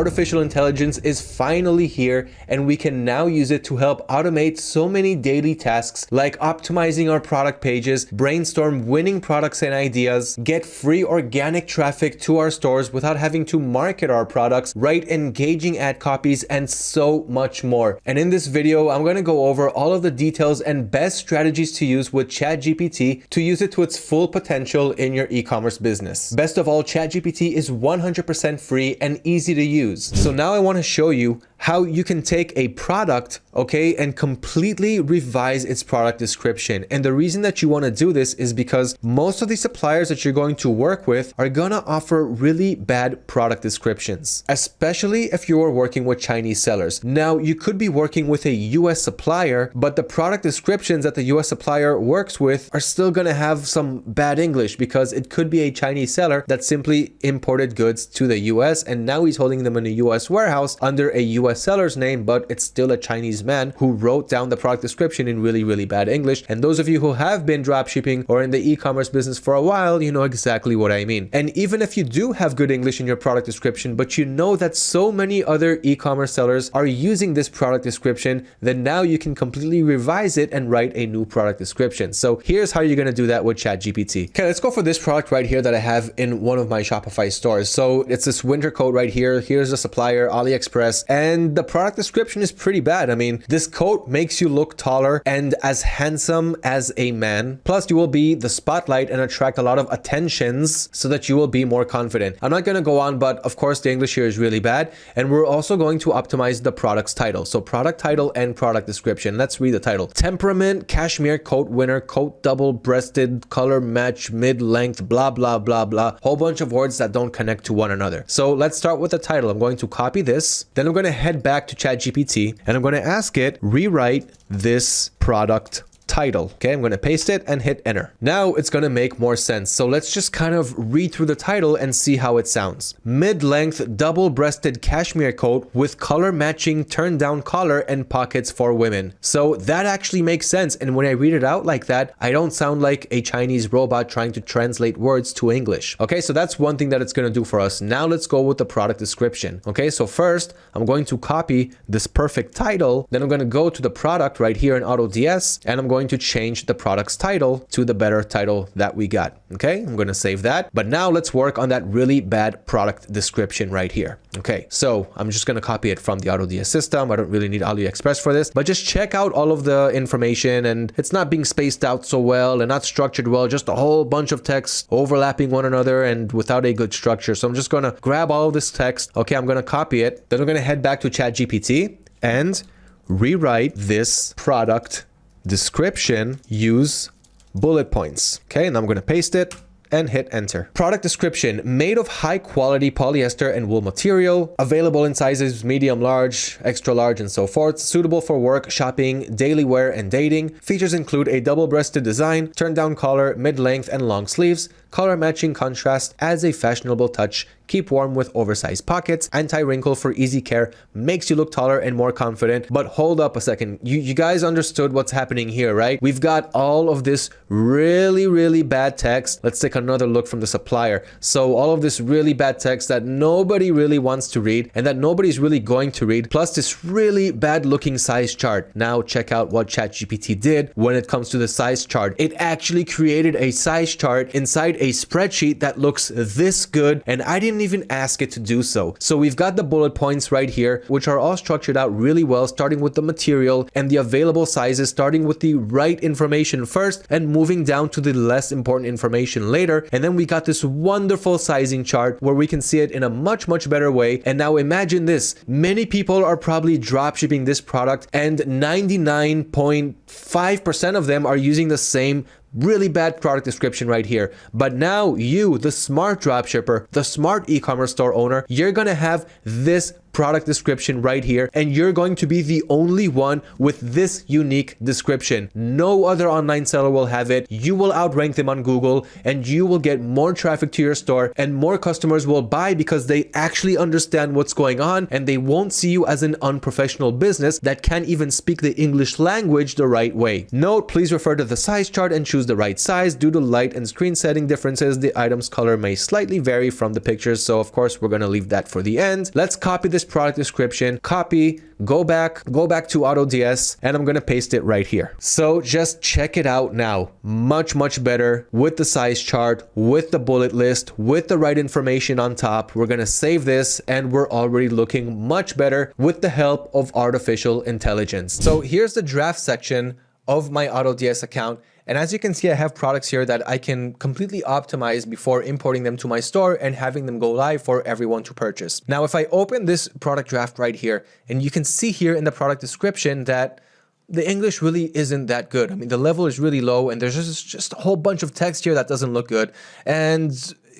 artificial intelligence is finally here and we can now use it to help automate so many daily tasks like optimizing our product pages, brainstorm winning products and ideas, get free organic traffic to our stores without having to market our products, write engaging ad copies, and so much more. And in this video, I'm going to go over all of the details and best strategies to use with ChatGPT to use it to its full potential in your e-commerce business. Best of all, ChatGPT is 100% free and easy to use. So now I want to show you how you can take a product, okay, and completely revise its product description. And the reason that you want to do this is because most of the suppliers that you're going to work with are going to offer really bad product descriptions, especially if you are working with Chinese sellers. Now, you could be working with a US supplier, but the product descriptions that the US supplier works with are still going to have some bad English because it could be a Chinese seller that simply imported goods to the US and now he's holding them in a US warehouse under a US US seller's name, but it's still a Chinese man who wrote down the product description in really, really bad English. And those of you who have been dropshipping or in the e-commerce business for a while, you know exactly what I mean. And even if you do have good English in your product description, but you know that so many other e-commerce sellers are using this product description, then now you can completely revise it and write a new product description. So here's how you're going to do that with ChatGPT. Okay, let's go for this product right here that I have in one of my Shopify stores. So it's this winter coat right here. Here's the supplier, AliExpress, and and the product description is pretty bad. I mean, this coat makes you look taller and as handsome as a man. Plus, you will be the spotlight and attract a lot of attentions so that you will be more confident. I'm not going to go on, but of course, the English here is really bad. And we're also going to optimize the product's title. So product title and product description. Let's read the title. Temperament, cashmere coat winner, coat double breasted, color match, mid length, blah, blah, blah, blah. Whole bunch of words that don't connect to one another. So let's start with the title. I'm going to copy this. Then I'm going to head head back to ChatGPT and I'm going to ask it, rewrite this product title. Okay, I'm going to paste it and hit enter. Now it's going to make more sense. So let's just kind of read through the title and see how it sounds. Mid-length double-breasted cashmere coat with color matching turn down collar and pockets for women. So that actually makes sense. And when I read it out like that, I don't sound like a Chinese robot trying to translate words to English. Okay, so that's one thing that it's going to do for us. Now let's go with the product description. Okay, so first I'm going to copy this perfect title. Then I'm going to go to the product right here in AutoDS and I'm going going to change the product's title to the better title that we got. Okay, I'm going to save that. But now let's work on that really bad product description right here. Okay, so I'm just going to copy it from the AutoDS system. I don't really need AliExpress for this, but just check out all of the information and it's not being spaced out so well and not structured well, just a whole bunch of text overlapping one another and without a good structure. So I'm just going to grab all of this text. Okay, I'm going to copy it. Then I'm going to head back to ChatGPT and rewrite this product description, use bullet points. Okay, and I'm going to paste it and hit enter. Product description, made of high quality polyester and wool material, available in sizes medium, large, extra large, and so forth, suitable for work, shopping, daily wear, and dating. Features include a double-breasted design, turn down collar, mid-length, and long sleeves, color matching contrast adds a fashionable touch keep warm with oversized pockets, anti-wrinkle for easy care, makes you look taller and more confident. But hold up a second, you, you guys understood what's happening here, right? We've got all of this really, really bad text. Let's take another look from the supplier. So all of this really bad text that nobody really wants to read and that nobody's really going to read, plus this really bad looking size chart. Now check out what ChatGPT did when it comes to the size chart. It actually created a size chart inside a spreadsheet that looks this good and I didn't even ask it to do so. So we've got the bullet points right here, which are all structured out really well, starting with the material and the available sizes, starting with the right information first and moving down to the less important information later. And then we got this wonderful sizing chart where we can see it in a much, much better way. And now imagine this, many people are probably drop shipping this product and 99.5% of them are using the same Really bad product description right here. But now you, the smart dropshipper, the smart e-commerce store owner, you're to have this product description right here and you're going to be the only one with this unique description. No other online seller will have it. You will outrank them on Google and you will get more traffic to your store and more customers will buy because they actually understand what's going on and they won't see you as an unprofessional business that can't even speak the English language the right way. Note, please refer to the size chart and choose the right size. Due to light and screen setting differences, the item's color may slightly vary from the pictures. So of course, we're going to leave that for the end. Let's copy this product description, copy, go back, go back to AutoDS, and I'm gonna paste it right here. So just check it out now. Much, much better with the size chart, with the bullet list, with the right information on top. We're gonna save this and we're already looking much better with the help of artificial intelligence. So here's the draft section of my AutoDS account. And as you can see, I have products here that I can completely optimize before importing them to my store and having them go live for everyone to purchase. Now, if I open this product draft right here, and you can see here in the product description that the English really isn't that good. I mean, the level is really low and there's just, just a whole bunch of text here that doesn't look good. And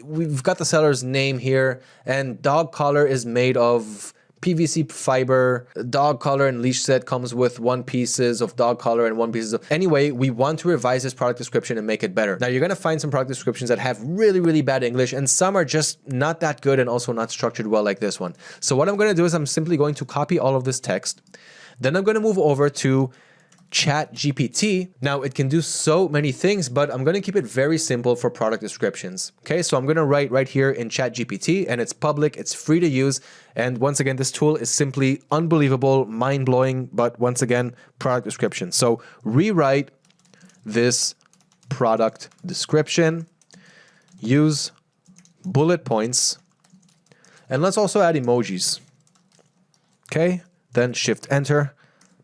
we've got the seller's name here and dog collar is made of PVC fiber, dog collar and leash set comes with one pieces of dog collar and one pieces of... Anyway, we want to revise this product description and make it better. Now you're going to find some product descriptions that have really, really bad English and some are just not that good and also not structured well like this one. So what I'm going to do is I'm simply going to copy all of this text. Then I'm going to move over to Chat GPT. Now it can do so many things, but I'm going to keep it very simple for product descriptions. Okay, so I'm going to write right here in Chat GPT and it's public, it's free to use. And once again, this tool is simply unbelievable, mind blowing, but once again, product description. So rewrite this product description, use bullet points, and let's also add emojis. Okay, then shift enter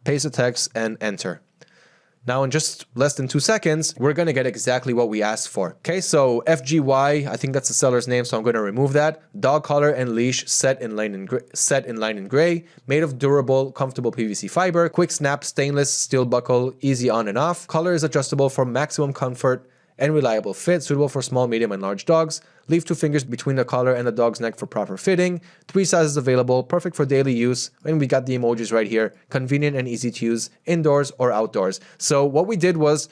paste the text and enter. Now in just less than two seconds, we're going to get exactly what we asked for. Okay, so FGY, I think that's the seller's name, so I'm going to remove that. Dog collar and leash set in line in, set in line in gray, made of durable, comfortable PVC fiber, quick snap stainless steel buckle, easy on and off. Color is adjustable for maximum comfort and reliable fit, suitable for small, medium, and large dogs. Leave two fingers between the collar and the dog's neck for proper fitting. Three sizes available, perfect for daily use. And we got the emojis right here. Convenient and easy to use indoors or outdoors. So what we did was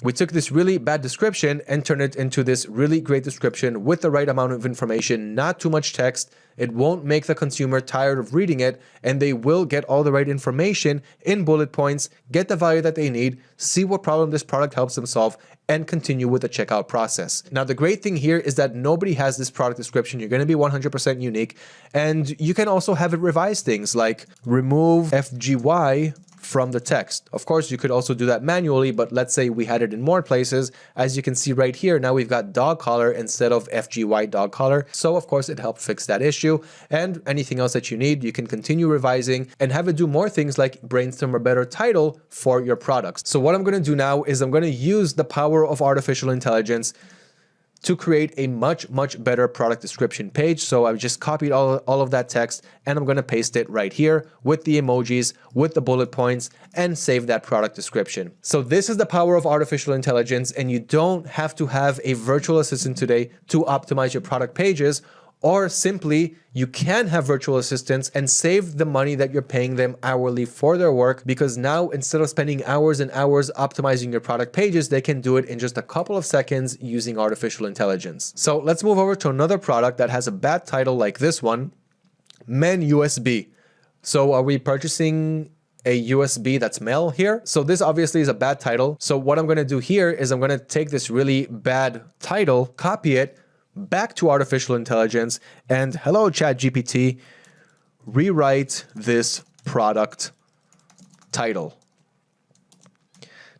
we took this really bad description and turned it into this really great description with the right amount of information, not too much text. It won't make the consumer tired of reading it and they will get all the right information in bullet points, get the value that they need, see what problem this product helps them solve and continue with the checkout process. Now, the great thing here is that nobody has this product description. You're going to be 100% unique and you can also have it revise things like remove FGY from the text. Of course, you could also do that manually, but let's say we had it in more places. As you can see right here, now we've got dog collar instead of FGY dog collar. So of course, it helped fix that issue. And anything else that you need, you can continue revising and have it do more things like brainstorm a better title for your products. So what I'm going to do now is I'm going to use the power of artificial intelligence to create a much, much better product description page. So I've just copied all, all of that text and I'm going to paste it right here with the emojis, with the bullet points and save that product description. So this is the power of artificial intelligence and you don't have to have a virtual assistant today to optimize your product pages or simply you can have virtual assistants and save the money that you're paying them hourly for their work because now instead of spending hours and hours optimizing your product pages, they can do it in just a couple of seconds using artificial intelligence. So let's move over to another product that has a bad title like this one, Men USB. So are we purchasing a USB that's male here. So this obviously is a bad title. So what I'm going to do here is I'm going to take this really bad title, copy it, back to artificial intelligence and hello ChatGPT, rewrite this product title.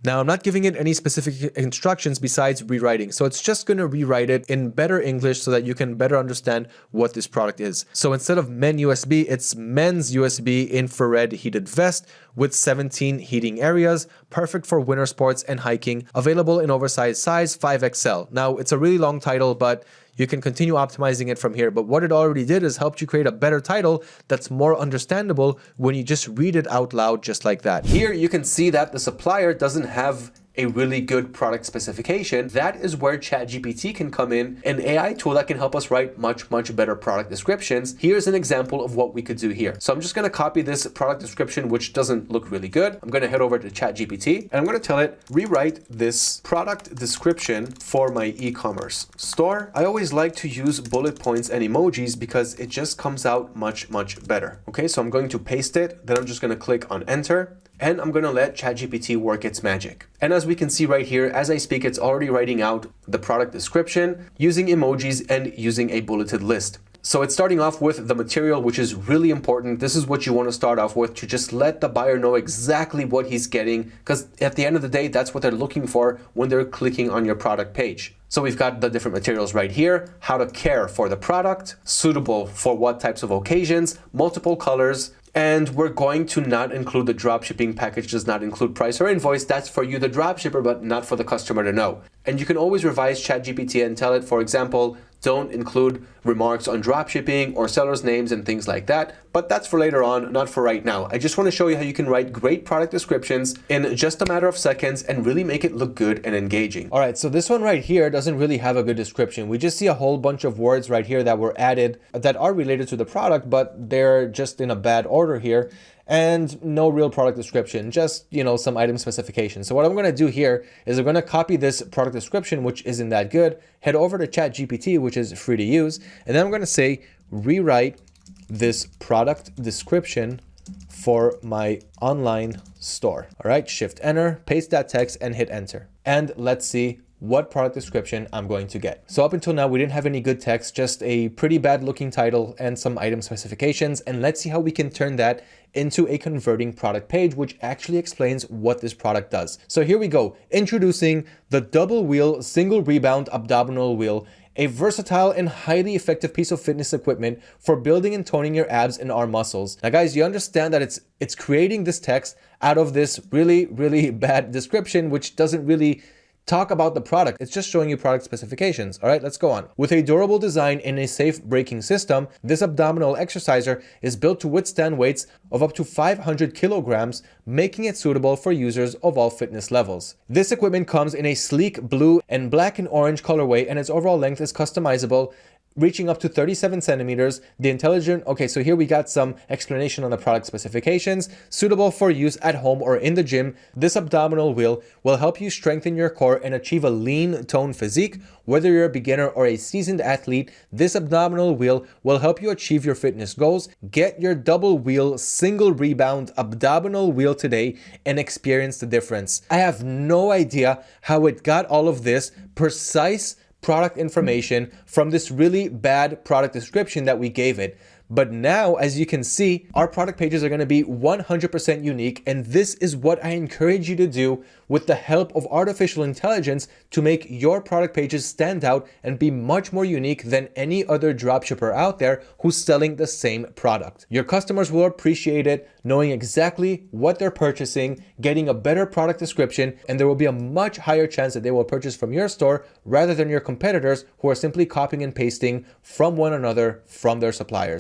Now, I'm not giving it any specific instructions besides rewriting. So it's just going to rewrite it in better English so that you can better understand what this product is. So instead of men USB, it's men's USB infrared heated vest with 17 heating areas, perfect for winter sports and hiking, available in oversized size 5XL. Now, it's a really long title, but you can continue optimizing it from here. But what it already did is helped you create a better title that's more understandable when you just read it out loud just like that. Here you can see that the supplier doesn't have a really good product specification, that is where ChatGPT can come in, an AI tool that can help us write much, much better product descriptions. Here's an example of what we could do here. So I'm just going to copy this product description, which doesn't look really good. I'm going to head over to ChatGPT and I'm going to tell it, rewrite this product description for my e-commerce store. I always like to use bullet points and emojis because it just comes out much, much better. Okay, so I'm going to paste it. Then I'm just going to click on enter and I'm to let ChatGPT work its magic. And as we can see right here, as I speak, it's already writing out the product description using emojis and using a bulleted list. So it's starting off with the material, which is really important. This is what you want to start off with to just let the buyer know exactly what he's getting. Because at the end of the day, that's what they're looking for when they're clicking on your product page. So we've got the different materials right here, how to care for the product, suitable for what types of occasions, multiple colors, and we're going to not include the dropshipping package does not include price or invoice. That's for you, the dropshipper, but not for the customer to know. And you can always revise ChatGPT and tell it, for example, don't include remarks on dropshipping or sellers names and things like that, but that's for later on, not for right now. I just want to show you how you can write great product descriptions in just a matter of seconds and really make it look good and engaging. All right, so this one right here doesn't really have a good description. We just see a whole bunch of words right here that were added that are related to the product, but they're just in a bad order here and no real product description, just, you know, some item specifications. So what I'm going to do here is I'm going to copy this product description, which isn't that good, head over to ChatGPT, which is free to use, and then I'm going to say, rewrite this product description for my online store. All right, shift enter, paste that text and hit enter. And let's see what product description I'm going to get. So up until now, we didn't have any good text, just a pretty bad looking title and some item specifications. And let's see how we can turn that into a converting product page, which actually explains what this product does. So here we go, introducing the double wheel single rebound abdominal wheel a versatile and highly effective piece of fitness equipment for building and toning your abs and arm muscles. Now guys, you understand that it's it's creating this text out of this really, really bad description, which doesn't really talk about the product. It's just showing you product specifications. All right, let's go on. With a durable design and a safe braking system, this abdominal exerciser is built to withstand weights of up to 500 kilograms, making it suitable for users of all fitness levels. This equipment comes in a sleek blue and black and orange colorway and its overall length is customizable reaching up to 37 centimeters. The intelligent, okay, so here we got some explanation on the product specifications. Suitable for use at home or in the gym, this abdominal wheel will help you strengthen your core and achieve a lean tone physique. Whether you're a beginner or a seasoned athlete, this abdominal wheel will help you achieve your fitness goals. Get your double wheel single rebound abdominal wheel today and experience the difference. I have no idea how it got all of this precise product hmm. information from this really bad product description that we gave it. But now, as you can see, our product pages are going to be 100% unique. And this is what I encourage you to do with the help of artificial intelligence to make your product pages stand out and be much more unique than any other dropshipper out there who's selling the same product. Your customers will appreciate it, knowing exactly what they're purchasing, getting a better product description, and there will be a much higher chance that they will purchase from your store rather than your competitors who are simply copying and pasting from one another from their suppliers.